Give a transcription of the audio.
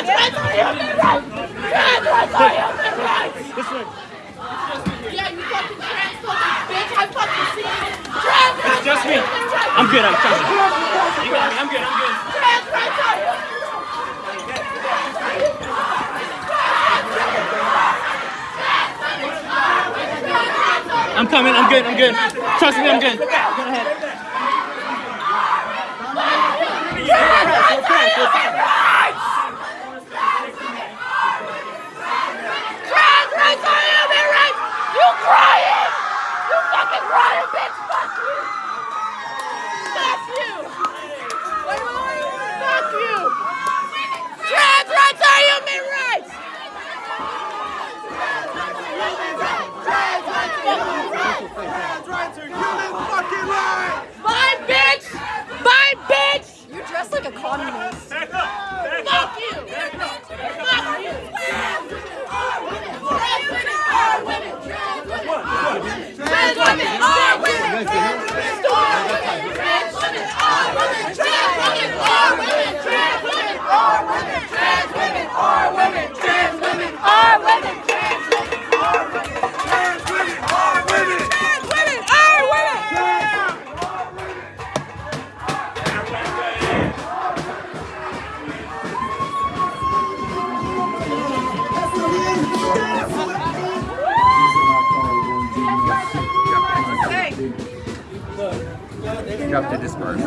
Rights are human! Trans rights are human rights! Yeah, you fucking trans fucking bitch! I fucking see you! Trans rights just me. I'm good. I'm me. You got me. I'm good. I'm good. Trans rights I'm coming. I'm good. I'm good. Trust me. I'm good. Go ahead. Trans rights are human rights! You crying! You fucking bitch! Fuck you! Fuck you! Fuck you! Trans rights are human rights! Bye, bitch! Bye, bitch! You dress like a communist. You have to disperse.